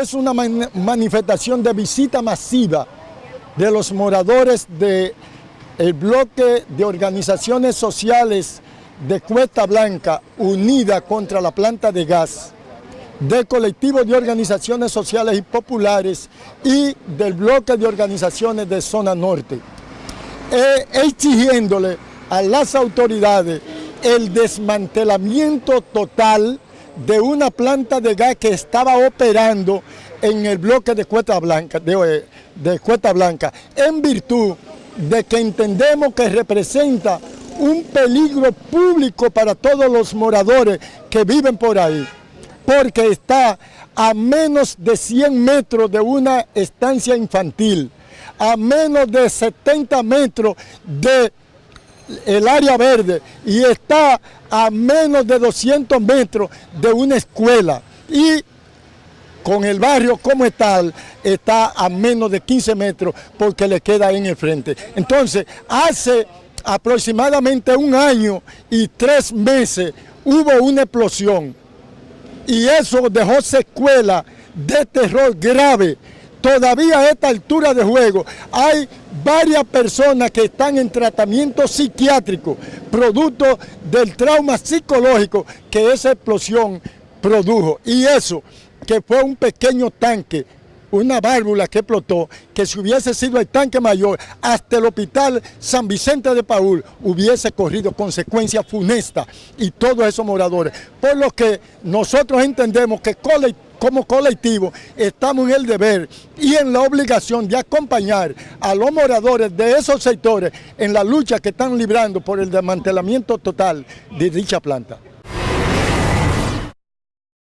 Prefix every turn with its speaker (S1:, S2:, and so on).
S1: es una manifestación de visita masiva de los moradores del el bloque de organizaciones sociales de Cuesta Blanca unida contra la planta de gas, del colectivo de organizaciones sociales y populares y del bloque de organizaciones de zona norte, e exigiéndole a las autoridades el desmantelamiento total de una planta de gas que estaba operando en el bloque de Cuesta Blanca, de, Cuesta Blanca, en virtud de que entendemos que representa un peligro público para todos los moradores que viven por ahí, porque está a menos de 100 metros de una estancia infantil, a menos de 70 metros de el área verde y está a menos de 200 metros de una escuela y con el barrio como tal está a menos de 15 metros porque le queda en el frente. Entonces, hace aproximadamente un año y tres meses hubo una explosión y eso dejó secuela de terror grave. Todavía a esta altura de juego hay varias personas que están en tratamiento psiquiátrico, producto del trauma psicológico que esa explosión produjo. Y eso, que fue un pequeño tanque una válvula que explotó, que si hubiese sido el tanque mayor, hasta el hospital San Vicente de Paul hubiese corrido consecuencias funestas y todos esos moradores. Por lo que nosotros entendemos que como colectivo estamos en el deber y en la obligación de acompañar a los moradores de esos sectores en la lucha que están librando por el desmantelamiento total de dicha planta.